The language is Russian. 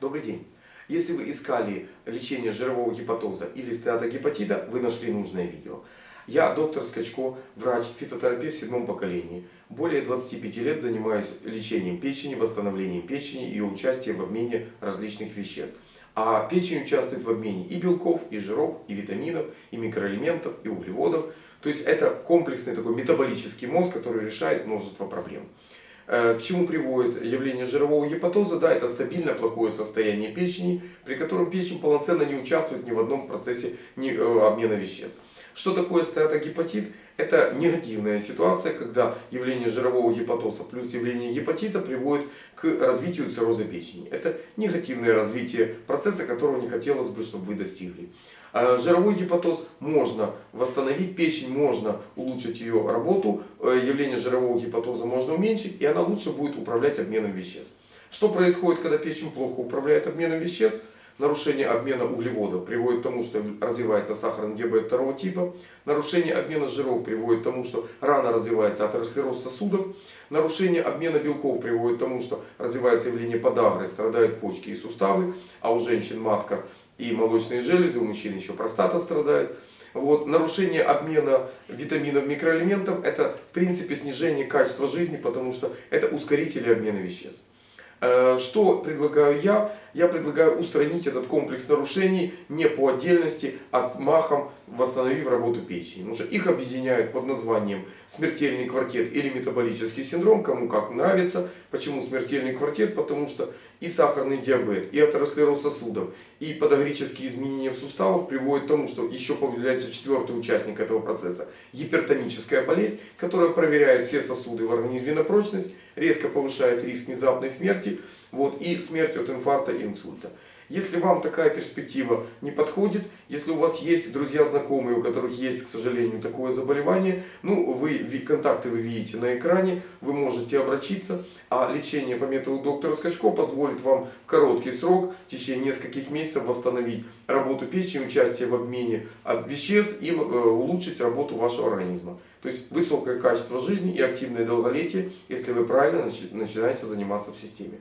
Добрый день! Если вы искали лечение жирового гепатоза или стеатогепатита, вы нашли нужное видео. Я доктор Скачко, врач, фитотерапевт в седьмом поколении. Более 25 лет занимаюсь лечением печени, восстановлением печени и ее участием в обмене различных веществ. А печень участвует в обмене и белков, и жиров, и витаминов, и микроэлементов, и углеводов. То есть это комплексный такой метаболический мозг, который решает множество проблем. Э, к чему приводит явление жирового гепатоза? Да, это стабильное плохое состояние печени, при котором печень полноценно не участвует ни в одном процессе э, обмена веществ. Что такое стеатогепатит? Это негативная ситуация, когда явление жирового гепатоза плюс явление гепатита приводит к развитию цирроза печени. Это негативное развитие процесса, которого не хотелось бы, чтобы вы достигли. А жировой гепатоз можно восстановить, печень можно улучшить ее работу, э, явление жирового гепатоза можно уменьшить, и она лучше будет управлять обменом веществ. Что происходит, когда печень плохо управляет обменом веществ? Нарушение обмена углеводов приводит к тому, что развивается сахарный диабет второго типа. Нарушение обмена жиров приводит к тому, что рано развивается атеросклероз сосудов. Нарушение обмена белков приводит к тому, что развивается явление подагры, страдают почки и суставы. А у женщин матка и молочные железы, у мужчин еще простата страдает. Вот, нарушение обмена витаминов, микроэлементов это в принципе снижение качества жизни, потому что это ускорители обмена веществ. Э, что предлагаю я? Я предлагаю устранить этот комплекс нарушений не по отдельности, а махом восстановив работу печени. Потому что их объединяют под названием смертельный квартет или метаболический синдром, кому как нравится. Почему смертельный квартет? Потому что и сахарный диабет, и атеросклероз сосудов, и подагрические изменения в суставах приводят к тому, что еще появляется четвертый участник этого процесса. Гипертоническая болезнь, которая проверяет все сосуды в организме на прочность, резко повышает риск внезапной смерти вот, и смерть от инфаркта и инсульта. Если вам такая перспектива не подходит, если у вас есть друзья, знакомые, у которых есть, к сожалению, такое заболевание, ну, вы, контакты вы видите на экране, вы можете обратиться, а лечение по методу доктора Скачко позволит вам в короткий срок, в течение нескольких месяцев восстановить работу печени, участие в обмене веществ и э, улучшить работу вашего организма. То есть высокое качество жизни и активное долголетие, если вы правильно начинаете заниматься в системе.